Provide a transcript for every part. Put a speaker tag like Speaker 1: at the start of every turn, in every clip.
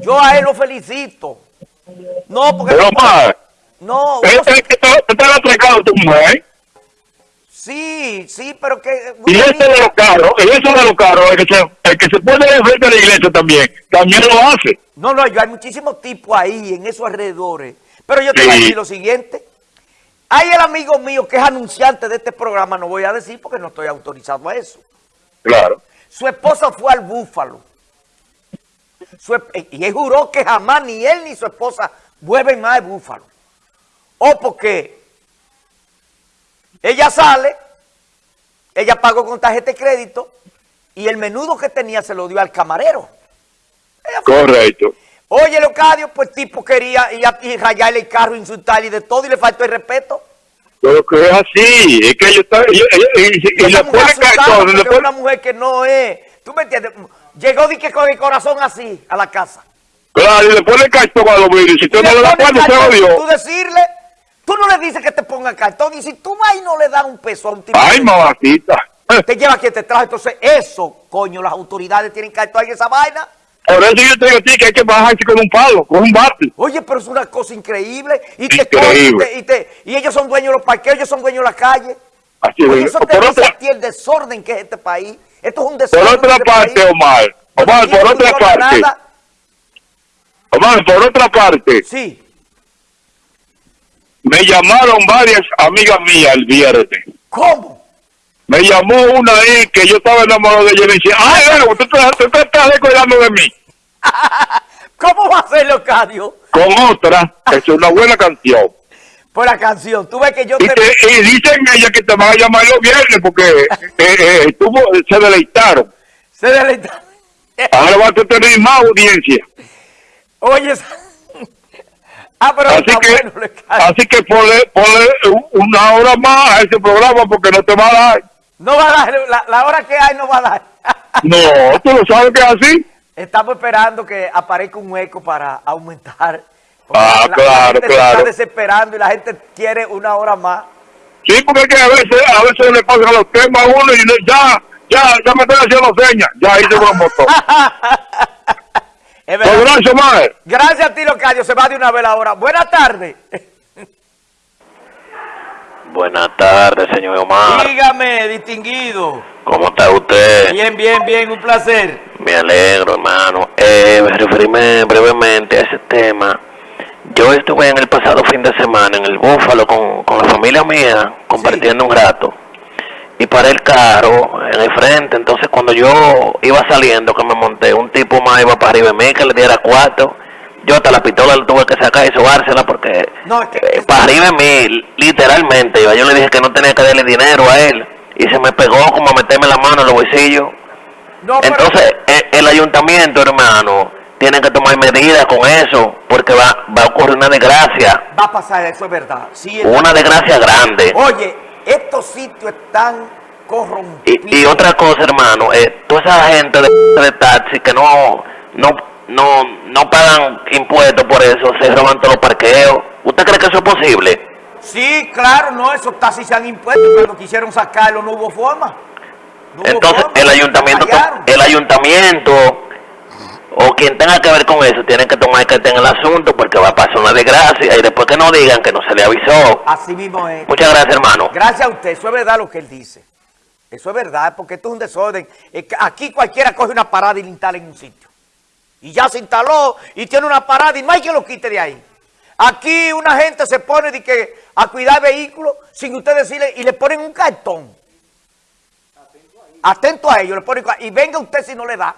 Speaker 1: Yo a él lo felicito. No, porque...
Speaker 2: Pero más,
Speaker 1: No,
Speaker 2: ¿qué
Speaker 1: uno se-
Speaker 2: te está atracando tu mujer?
Speaker 1: sí, sí, pero que...
Speaker 2: Y
Speaker 1: uno
Speaker 2: eso
Speaker 1: mira-
Speaker 2: de los carros, y eso de los carros, el que se, el que se pone enfrente de la iglesia también, también lo hace.
Speaker 1: No, no, yo hay muchísimos tipos ahí en esos alrededores. Pero yo te voy a decir lo siguiente. Hay el amigo mío que es anunciante de este programa, no voy a decir porque no estoy autorizado a eso.
Speaker 2: Claro.
Speaker 1: Su esposa fue al Búfalo. Y él juró que jamás ni él ni su esposa vuelven más al Búfalo. O porque ella sale, ella pagó con tarjeta de crédito y el menudo que tenía se lo dio al camarero.
Speaker 2: Correcto.
Speaker 1: Oye, Leocadio, pues tipo quería ir a y rayarle el carro, insultarle y de todo y le faltó el respeto.
Speaker 2: Pero que es así, es que ellos están, ellos- ellos- y, y, y le
Speaker 1: mujer asustada una mujer que no es, tú me entiendes, llegó de que con el corazón así a la casa.
Speaker 2: claro, y le ponen cartón a los vidrios, si usted no le da
Speaker 1: pone
Speaker 2: cuando se odió.
Speaker 1: Tú decirle, tú no le dices que te ponga cartón y si tú vas y no le das un peso a un tipo,
Speaker 2: Ay, mamacita.
Speaker 1: te lleva quien te trajo, entonces eso, coño, las autoridades tienen cartón en esa vaina.
Speaker 2: Por eso yo te digo a ti que hay que bajarse con un palo, con un bate.
Speaker 1: Oye, pero es una cosa increíble. Y te
Speaker 2: Increíble.
Speaker 1: te- y te- y ellos son dueños de los parqueos, ellos son dueños de la calle.
Speaker 2: Así
Speaker 1: Oye,
Speaker 2: es.
Speaker 1: eso te
Speaker 2: Por
Speaker 1: dice
Speaker 2: otra,
Speaker 1: a ti el desorden que es este país. Esto es un
Speaker 2: por
Speaker 1: desorden.
Speaker 2: otra
Speaker 1: este
Speaker 2: parte. Omar, Omar, por otra parte. Omar, por otra parte,
Speaker 1: Sí.
Speaker 2: me llamaron varias amigas mías el viernes.
Speaker 1: ¿Cómo?
Speaker 2: Me llamó una ahí que yo estaba enamorado de ella y me decía, ay, bueno, tú te, estás descuidando de mí.
Speaker 1: ¿Cómo va a ser, Leocadio?
Speaker 2: Con otra, que es una buena canción.
Speaker 1: Por la canción. Tú ves que yo
Speaker 2: Y,
Speaker 1: te...
Speaker 2: te- y dicen ellas que te van a llamar los viernes porque eh, eh, estuvo, se deleitaron.
Speaker 1: Se deleita-
Speaker 2: Ahora vas a tener más audiencia.
Speaker 1: Oye, ah, pero
Speaker 2: Así que,
Speaker 1: bueno,
Speaker 2: así que ponle, ponle una hora más a ese programa porque no te va a dar.
Speaker 1: No va a dar, la, la hora que hay no va a dar.
Speaker 2: No, tú lo sabes que es así.
Speaker 1: Estamos esperando que aparezca un hueco para aumentar. Porque
Speaker 2: Ah,
Speaker 1: la,
Speaker 2: claro,
Speaker 1: la gente se
Speaker 2: claro.
Speaker 1: está desesperando y la gente quiere una hora más.
Speaker 2: Sí, porque es que a veces, a veces le pasan los temas a uno y no- ya, ya, ya me estoy haciendo señas. Ya hice un motor.
Speaker 1: Es
Speaker 2: Pues gracias, madre.
Speaker 1: Gracias a ti, Locadio. Se va de una vez la hora. Buenas tardes.
Speaker 3: Buenas tardes, señor Omar.
Speaker 1: Dígame, distinguido.
Speaker 3: ¿Cómo está usted?
Speaker 1: Bien, bien, bien. Un placer.
Speaker 3: Me alegro, hermano. Eh, me referirme brevemente a ese tema. Yo estuve en el pasado fin de semana en el Búfalo con, con la familia mía, compartiendo un rato. Y paré el carro en el frente. Entonces, cuando yo iba saliendo, que me monté, un tipo más iba para arriba de mí que le diera cuatro. Yo hasta la pistola le tuve que sacar y sobársela porque
Speaker 1: No, es que-
Speaker 3: eh, para arriba de mí, literalmente. Yo, yo le dije que no tenía que darle dinero a él. Y se me pegó como a meterme la mano en los bolsillos.
Speaker 1: No,
Speaker 3: Entonces, e- el, ayuntamiento, hermano, tiene que tomar medidas con eso, porque va, va a ocurrir una desgracia,
Speaker 1: va a pasar eso, es verdad. Sí, es-
Speaker 3: una desgracia grande.
Speaker 1: Oye, estos sitios están corrompidos.
Speaker 3: Y, y otra cosa, hermano, eh, toda esa gente de, de taxi que no, no, no, no pagan impuestos por eso, se roban todos los parqueos. ¿Usted cree que eso es posible?
Speaker 1: Sí, claro, no, esos taxis se han impuesto. Cuando quisieron sacarlo no hubo forma. No hubo
Speaker 3: Entonces,
Speaker 1: forma,
Speaker 3: el ayuntamiento, el ayuntamiento o quien tenga que ver con eso tiene que tomar carta en el asunto porque va a pasar una desgracia y después que no digan que no se le avisó.
Speaker 1: Así mismo es.
Speaker 3: Muchas gracias, hermano.
Speaker 1: Gracias a usted, eso es verdad lo que él dice. Eso es verdad, porque esto es un desorden. Es que Aquí cualquiera coge una parada y la instala en un sitio. Y ya se instaló y tiene una parada y no hay quien lo quite de ahí. Aquí una gente se pone de que a cuidar vehículos sin usted decirle y le ponen un cartón. Atento a ello, le ponen y venga usted si no le da.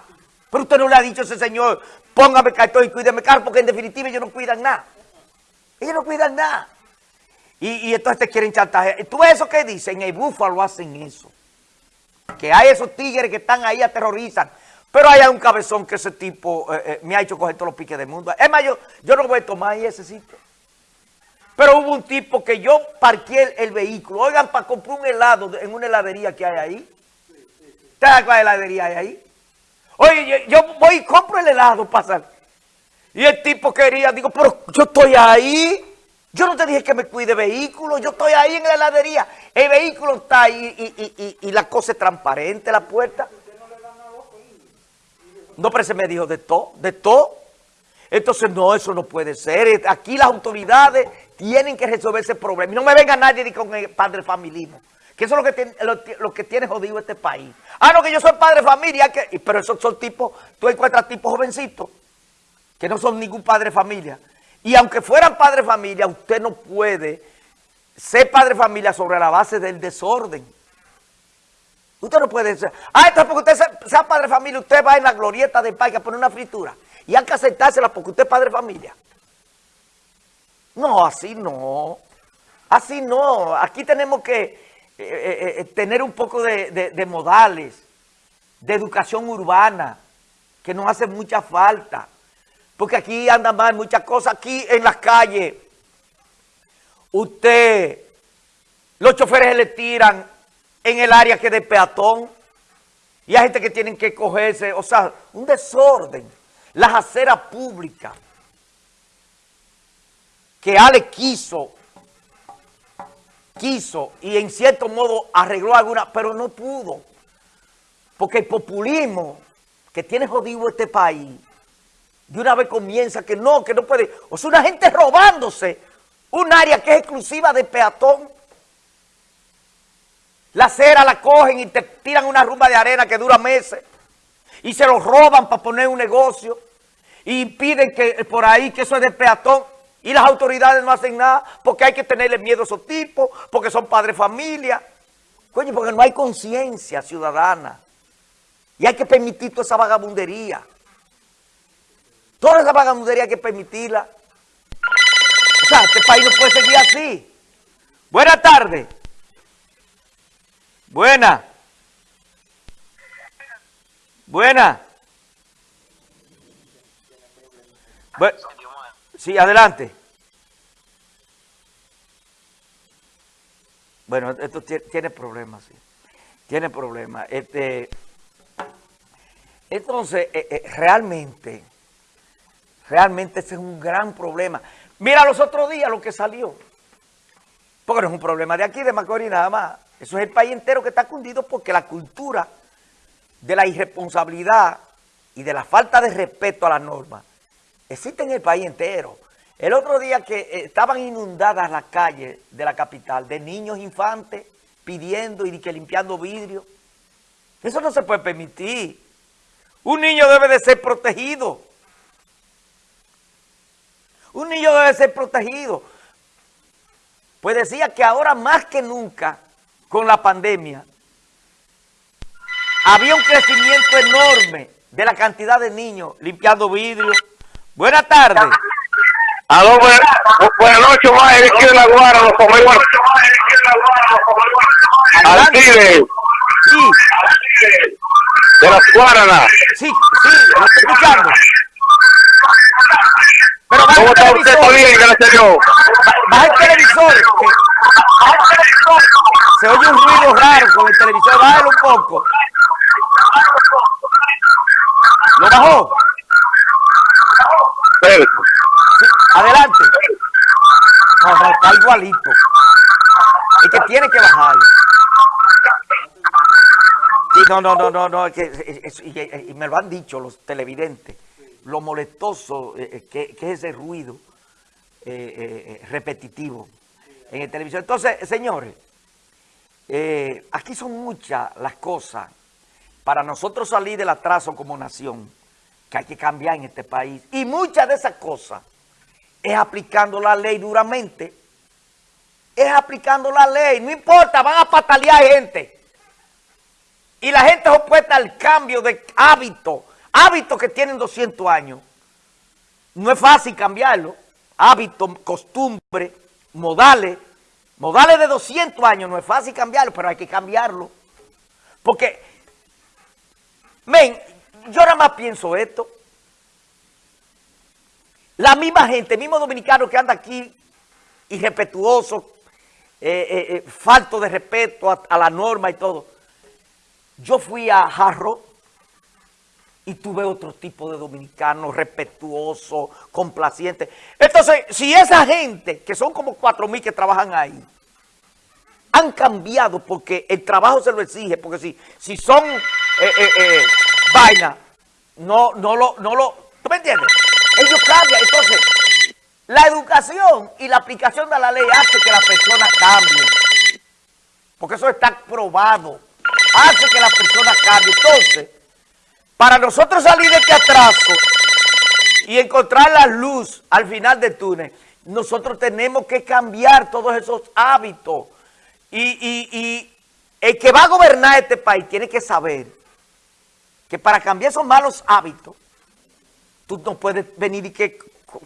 Speaker 1: Pero usted no le ha dicho a ese señor, póngame cartón y cuídeme carro, porque en definitiva ellos no cuidan nada. Ellos no cuidan nada. Y, entonces te quieren chantajear. ¿Tú eso que dicen? En el Búfalo hacen eso. Que hay esos tigres que están ahí, aterrorizan. Pero hay un cabezón que ese tipo eh, eh, me ha hecho coger todos los piques del mundo. Es más, yo, yo no voy a tomar ahí ese sitio. Pero hubo un tipo que yo parqué el, vehículo. Oigan, para comprar un helado en una heladería que hay ahí. ¿Usted sabe cuál heladería hay ahí? Oye, yo, voy y compro el helado para. Y el tipo quería, digo, pero yo estoy ahí. Yo no te dije que me cuide vehículo, yo estoy ahí en la heladería. El vehículo está ahí y, y- y- y la cosa es transparente, la puerta. No, pero ese me dijo de todo, de todo. Entonces, no, eso no puede ser. Aquí las autoridades tienen que resolver ese problema. Y no me venga nadie con el padre familismo. Que eso es lo que, tiene, lo, que tiene jodido este país. Ah, no, que yo soy padre de familia. Pero esos son tipos, tú encuentras tipos jovencitos que no son ningún padre de familia. Y aunque fueran padre de familia, usted no puede ser padre de familia sobre la base del desorden. Usted no puede ser. Ah, entonces porque usted sea, padre de familia, usted va en la glorieta del país a poner una fritura. Y hay que aceptársela porque usted es padre de familia. No, así no. Así no. Aquí tenemos que eh, eh, eh, tener un poco de, modales, de educación urbana, que nos hace mucha falta. Porque aquí andan mal muchas cosas. Aquí en las calles, usted, los choferes le tiran en el área que de peatón. Y hay gente que tienen que cogerse, o sea, un desorden. Las aceras públicas que Ale quiso, quiso y en cierto modo arregló alguna, pero no pudo. Porque el populismo que tiene jodido este país, de una vez comienza que no, que no puede. O sea, una gente robándose un área que es exclusiva de peatón. La acera la cogen y te tiran una rumba de arena que dura meses. Y se lo roban para poner un negocio. Y piden que por ahí que eso es de peatón. Y las autoridades no hacen nada porque hay que tenerle miedo a esos tipos, porque son padres familia. Coño, porque no hay conciencia ciudadana. Y hay que permitir toda esa vagabundería. Toda esa vagabundería hay que permitirla. O sea, este país no puede seguir así. Buenas tardes. Buena. Buena. Sí, adelante. Bueno, esto tiene problemas, sí. Tiene problemas. Este, entonces, eh, eh, realmente, realmente ese es un gran problema. Mira los otros días lo que salió. Porque no es un problema de aquí, de Macorís, nada más. Eso es el país entero que está cundido porque la cultura de la irresponsabilidad y de la falta de respeto a las normas existe en el país entero. El otro día que eh, estaban inundadas las calles de la capital de niños infantes pidiendo y que limpiando vidrio. Eso no se puede permitir. Un niño debe de ser protegido. Un niño debe ser protegido. Pues decía que ahora más que nunca con la pandemia, había un crecimiento enorme de la cantidad de niños limpiando vidrio. Buenas tardes.
Speaker 2: Aló, buenas, buenas noches, más aquí de la Guara, los comemos. Alcide.
Speaker 1: Sí.
Speaker 2: De las Guaranas.
Speaker 1: Sí, sí, lo estoy escuchando. Pero
Speaker 2: ¿Cómo está usted? ¿Está bien? Gracias a Dios.
Speaker 1: Baja el televisor. Se oye un ruido raro con el televisor. Bájalo un poco. ¿Lo bajó? Está igualito. Es que tiene que bajarlo. no, no, no, no, no, y, me lo han dicho los televidentes, lo molestoso eh, eh, que, es ese ruido eh, repetitivo en el televisor. Entonces, señores, aquí son muchas las cosas para nosotros salir del atraso como nación que hay que cambiar en este país. Y muchas de esas cosas es aplicando la ley duramente. Es aplicando la ley. No importa, van a patalear gente. Y la gente es opuesta al cambio de hábito. Hábitos que tienen 200 años. No es fácil cambiarlo. Hábitos, costumbre, modales. Modales de 200 años no es fácil cambiarlo, pero hay que cambiarlo. Porque, ven, yo nada más pienso esto. La misma gente, el mismo dominicano que anda aquí irrespetuoso, eh, eh, eh, falto de respeto a, la norma y todo. Yo fui a Jarro y tuve otro tipo de dominicano respetuoso, complaciente. Entonces, si esa gente, que son como cuatro mil que trabajan ahí, han cambiado porque el trabajo se lo exige, porque si, si son vainas, no, no lo, no lo, ¿tú me entiendes? Ellos cambian. Promulgación y la aplicación de la ley hace que las personas cambien. Porque eso está probado. Hace que las personas cambien. Entonces, para nosotros salir de este atraso y encontrar la luz al final del túnel, nosotros tenemos que cambiar todos esos hábitos. Y, y el que va a gobernar este país tiene que saber que para cambiar esos malos hábitos, tú no puedes venir y que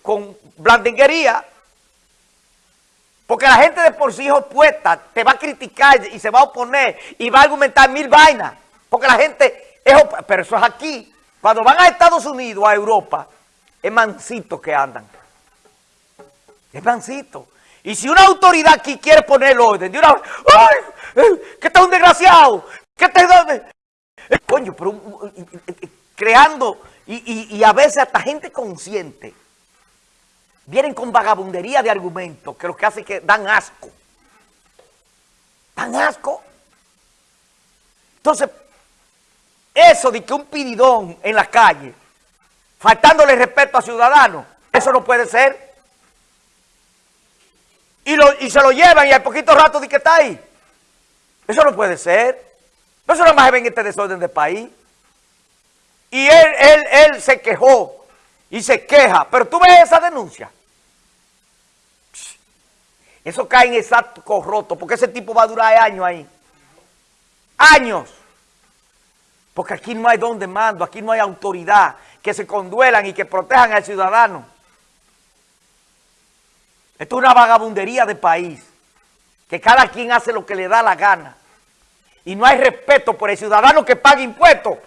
Speaker 1: con blandenguería, porque la gente de por sí opuesta te va a criticar y se va a oponer y va a argumentar mil vainas, porque la gente es pero eso es aquí. Cuando van a Estados Unidos, a Europa, es mansito que andan. Es mansito. Y si una autoridad aquí quiere poner el orden, de una ¡ay! Eh, ¡Que está un desgraciado! ¿Qué te eh, Coño, pero creando y, y a veces hasta gente consciente vienen con vagabundería de argumentos que lo que hace es que dan asco. Dan asco. Entonces, eso de que un pididón en la calle, faltándole respeto a ciudadanos, eso no puede ser. Y, lo, y se lo llevan y al poquito rato de que está ahí. Eso no puede ser. Eso no más ven este desorden del país. Y él, él, él se quejó y se queja. Pero tú ves esa denuncia. Eso cae en exacto corroto, porque ese tipo va a durar años ahí. Años. Porque aquí no hay donde mando, aquí no hay autoridad que se conduelan y que protejan al ciudadano. Esto es una vagabundería de país, que cada quien hace lo que le da la gana. Y no hay respeto por el ciudadano que paga impuestos.